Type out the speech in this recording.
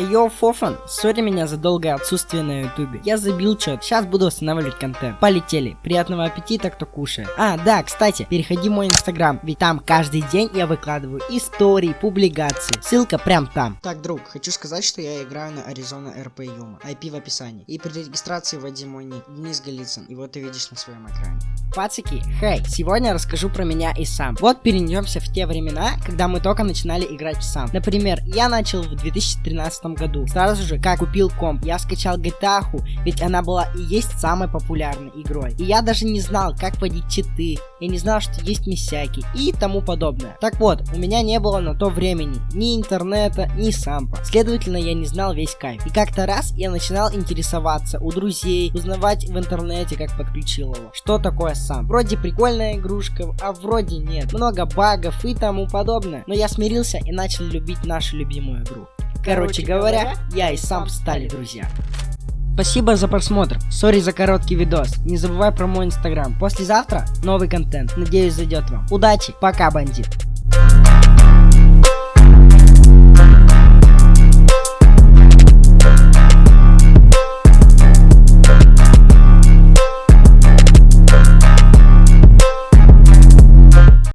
Йоу, Фофан, сори меня за долгое отсутствие на ютубе. Я забил что сейчас буду восстанавливать контент. Полетели, приятного аппетита, кто кушает. А, да, кстати, переходи в мой инстаграм, ведь там каждый день я выкладываю истории, публикации. Ссылка прям там. Так, друг, хочу сказать, что я играю на Arizona RP Yuma. IP в описании. И при регистрации вводи мой ник, Денис Голицын. И вот ты видишь на своем экране. Пацики, хей, сегодня расскажу про меня и сам. Вот перенесемся в те времена, когда мы только начинали играть в сам. Например, я начал в 2013 году. Сразу же, как купил комп, я скачал GTA, ведь она была и есть самой популярной игрой. И я даже не знал, как водить читы, я не знал, что есть миссяки и тому подобное. Так вот, у меня не было на то времени ни интернета, ни сампа. Следовательно, я не знал весь кайф. И как-то раз я начинал интересоваться у друзей, узнавать в интернете, как подключил его. Что такое сам? Вроде прикольная игрушка, а вроде нет. Много багов и тому подобное. Но я смирился и начал любить нашу любимую игру. Короче говоря, я и сам стали друзья. Спасибо за просмотр. Сори за короткий видос. Не забывай про мой инстаграм. Послезавтра новый контент. Надеюсь зайдет вам. Удачи. Пока, бандит.